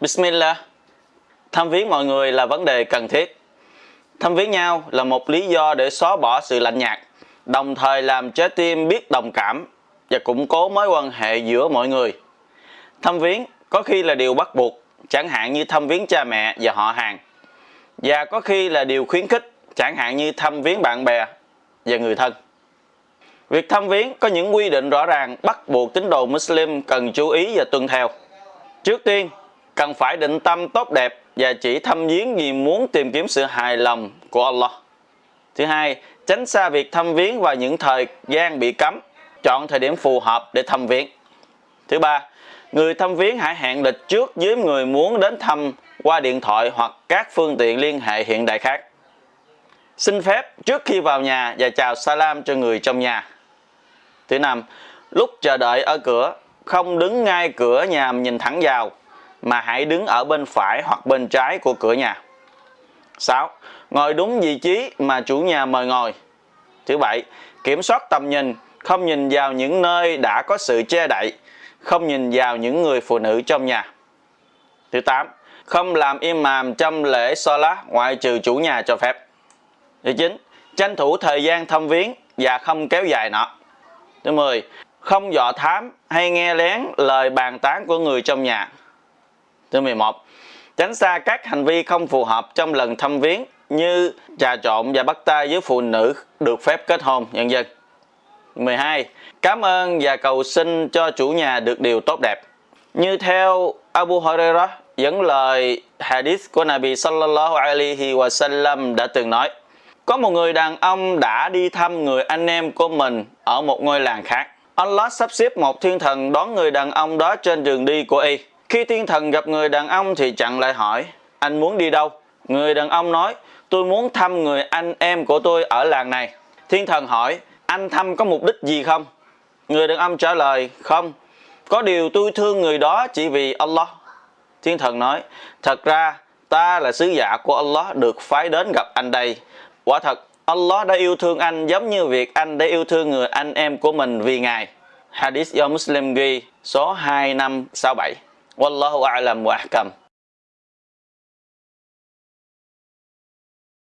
Bismillah. Thăm viếng mọi người là vấn đề cần thiết. Thăm viếng nhau là một lý do để xóa bỏ sự lạnh nhạt, đồng thời làm trái tim biết đồng cảm và củng cố mối quan hệ giữa mọi người. Thăm viếng có khi là điều bắt buộc, chẳng hạn như thăm viếng cha mẹ và họ hàng. Và có khi là điều khuyến khích, chẳng hạn như thăm viếng bạn bè và người thân. Việc thăm viếng có những quy định rõ ràng bắt buộc tín đồ Muslim cần chú ý và tuân theo. Trước tiên, cần phải định tâm tốt đẹp và chỉ thăm viếng vì muốn tìm kiếm sự hài lòng của Allah. Thứ hai, tránh xa việc thăm viếng vào những thời gian bị cấm, chọn thời điểm phù hợp để thăm viếng. Thứ ba, người thăm viếng hãy hẹn lịch trước với người muốn đến thăm qua điện thoại hoặc các phương tiện liên hệ hiện đại khác. Xin phép trước khi vào nhà và chào salam cho người trong nhà. Thứ năm, lúc chờ đợi ở cửa, không đứng ngay cửa nhà nhìn thẳng vào, mà hãy đứng ở bên phải hoặc bên trái của cửa nhà. 6. Ngồi đúng vị trí mà chủ nhà mời ngồi. Thứ bảy, kiểm soát tầm nhìn, không nhìn vào những nơi đã có sự che đậy, không nhìn vào những người phụ nữ trong nhà. Thứ 8. Không làm im màm trong lễ Salah ngoại trừ chủ nhà cho phép. Thứ 9. Tranh thủ thời gian thăm viếng và không kéo dài nó. Thứ 10. Không dọ thám hay nghe lén lời bàn tán của người trong nhà. Thứ 11. Tránh xa các hành vi không phù hợp trong lần thăm viếng như trà trộn và bắt tay với phụ nữ được phép kết hôn, nhân dân. 12. Cảm ơn và cầu xin cho chủ nhà được điều tốt đẹp. Như theo Abu Hurairah dẫn lời hadith của Nabi sallallahu alaihi wa sallam đã từng nói có một người đàn ông đã đi thăm người anh em của mình ở một ngôi làng khác. Allah sắp xếp một thiên thần đón người đàn ông đó trên đường đi của y. Khi thiên thần gặp người đàn ông thì chặn lại hỏi, anh muốn đi đâu? Người đàn ông nói, tôi muốn thăm người anh em của tôi ở làng này. Thiên thần hỏi, anh thăm có mục đích gì không? Người đàn ông trả lời, không. Có điều tôi thương người đó chỉ vì Allah. Thiên thần nói, thật ra ta là sứ giả của Allah được phái đến gặp anh đây. Quả thật, Allah đã yêu thương anh giống như việc anh đã yêu thương người anh em của mình vì Ngài. Hadith do Muslim ghi số 2567. Wallahu a'lam wa ahkam.